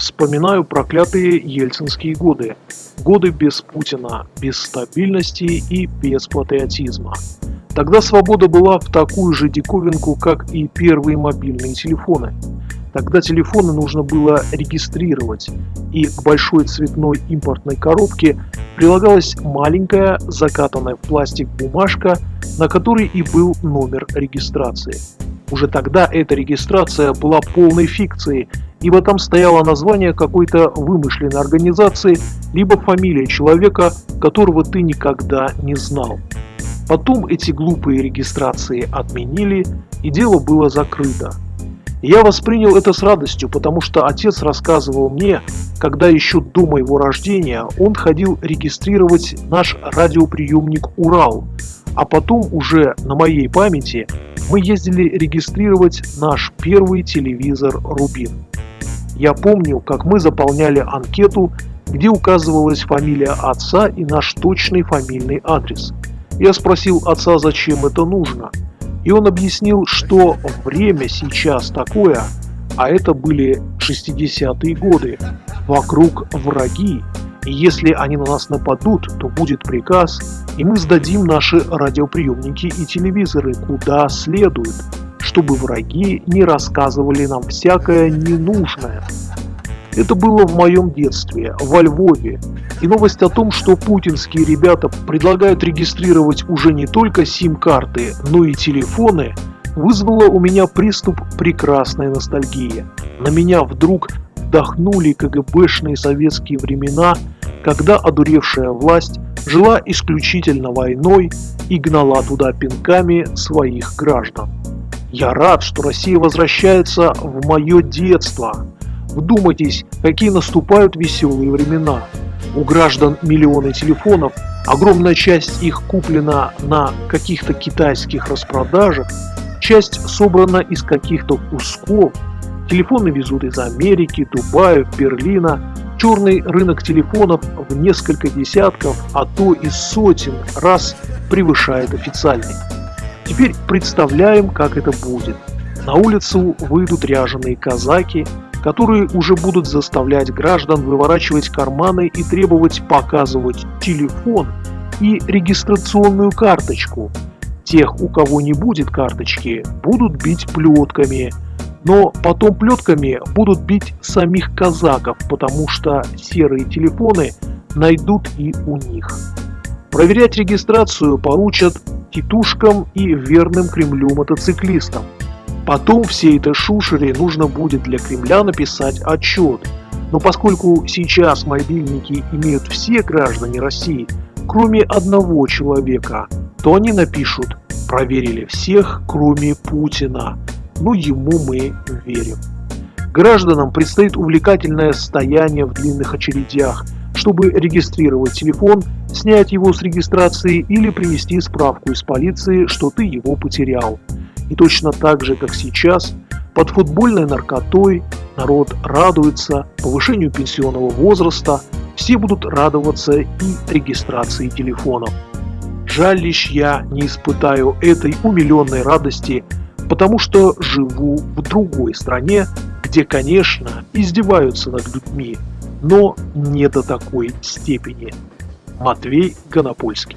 Вспоминаю проклятые ельцинские годы. Годы без Путина, без стабильности и без патриотизма. Тогда свобода была в такую же диковинку, как и первые мобильные телефоны. Тогда телефоны нужно было регистрировать, и к большой цветной импортной коробке прилагалась маленькая, закатанная в пластик бумажка, на которой и был номер регистрации. Уже тогда эта регистрация была полной фикцией, ибо там стояло название какой-то вымышленной организации, либо фамилия человека, которого ты никогда не знал. Потом эти глупые регистрации отменили, и дело было закрыто. Я воспринял это с радостью, потому что отец рассказывал мне, когда еще до моего рождения он ходил регистрировать наш радиоприемник «Урал», а потом уже на моей памяти мы ездили регистрировать наш первый телевизор «Рубин». Я помню, как мы заполняли анкету, где указывалась фамилия отца и наш точный фамильный адрес. Я спросил отца, зачем это нужно – и он объяснил, что время сейчас такое, а это были 60-е годы, вокруг враги, и если они на нас нападут, то будет приказ, и мы сдадим наши радиоприемники и телевизоры куда следует, чтобы враги не рассказывали нам всякое ненужное. Это было в моем детстве, во Львове. И новость о том, что путинские ребята предлагают регистрировать уже не только сим-карты, но и телефоны, вызвала у меня приступ прекрасной ностальгии. На меня вдруг вдохнули КГБшные советские времена, когда одуревшая власть жила исключительно войной и гнала туда пинками своих граждан. Я рад, что Россия возвращается в мое детство, Вдумайтесь, какие наступают веселые времена. У граждан миллионы телефонов, огромная часть их куплена на каких-то китайских распродажах, часть собрана из каких-то кусков. Телефоны везут из Америки, Дубая, Берлина. Черный рынок телефонов в несколько десятков, а то и сотен раз превышает официальный. Теперь представляем, как это будет. На улицу выйдут ряженые казаки, которые уже будут заставлять граждан выворачивать карманы и требовать показывать телефон и регистрационную карточку. Тех, у кого не будет карточки, будут бить плетками, но потом плетками будут бить самих казаков, потому что серые телефоны найдут и у них. Проверять регистрацию поручат титушкам и верным Кремлю мотоциклистам. Потом всей этой шушере нужно будет для Кремля написать отчет. Но поскольку сейчас мобильники имеют все граждане России, кроме одного человека, то они напишут «Проверили всех, кроме Путина». Ну, ему мы верим. Гражданам предстоит увлекательное стояние в длинных очередях, чтобы регистрировать телефон, снять его с регистрации или принести справку из полиции, что ты его потерял. И точно так же, как сейчас, под футбольной наркотой народ радуется повышению пенсионного возраста, все будут радоваться и регистрации телефонов. Жаль лишь я не испытаю этой умиленной радости, потому что живу в другой стране, где, конечно, издеваются над людьми, но не до такой степени. Матвей Гонопольский